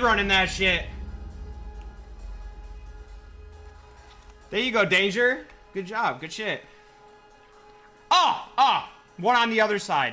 running that shit. There you go, Danger. Good job. Good shit. Oh, oh. One on the other side.